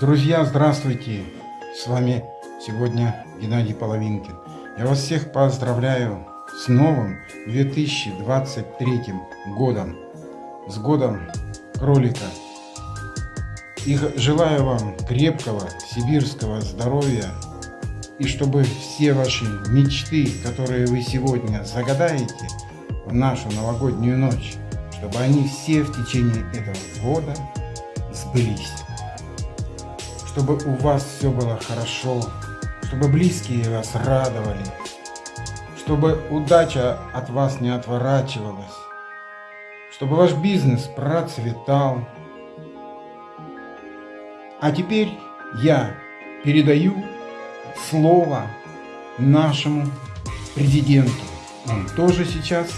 Друзья, здравствуйте! С вами сегодня Геннадий Половинкин. Я вас всех поздравляю с новым 2023 годом, с годом кролика. И желаю вам крепкого сибирского здоровья, и чтобы все ваши мечты, которые вы сегодня загадаете в нашу новогоднюю ночь, чтобы они все в течение этого года сбылись. Чтобы у вас все было хорошо, чтобы близкие вас радовали, чтобы удача от вас не отворачивалась, чтобы ваш бизнес процветал. А теперь я передаю слово нашему президенту. Он тоже сейчас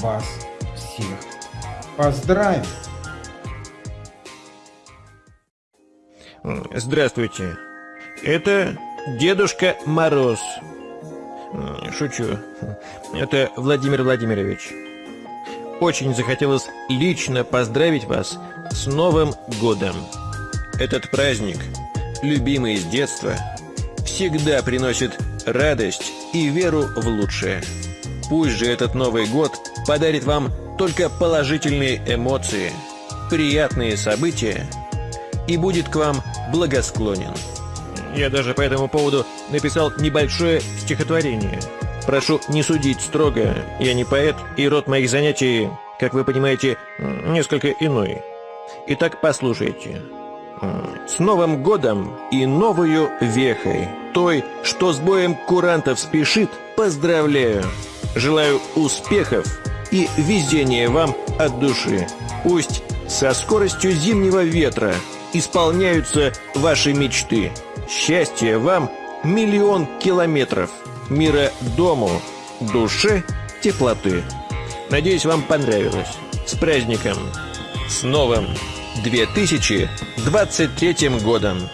вас всех поздравит. Здравствуйте. Это Дедушка Мороз. Шучу. Это Владимир Владимирович. Очень захотелось лично поздравить вас с Новым годом. Этот праздник, любимый с детства, всегда приносит радость и веру в лучшее. Пусть же этот Новый год подарит вам только положительные эмоции, приятные события и будет к вам благосклонен. Я даже по этому поводу написал небольшое стихотворение. Прошу не судить строго, я не поэт, и род моих занятий, как вы понимаете, несколько иной. Итак, послушайте. С Новым годом и новую вехой, той, что с боем курантов спешит, поздравляю. Желаю успехов и везения вам от души. Пусть со скоростью зимнего ветра исполняются ваши мечты. Счастья вам миллион километров. Мира дому, душе, теплоты. Надеюсь, вам понравилось. С праздником! С новым 2023 годом!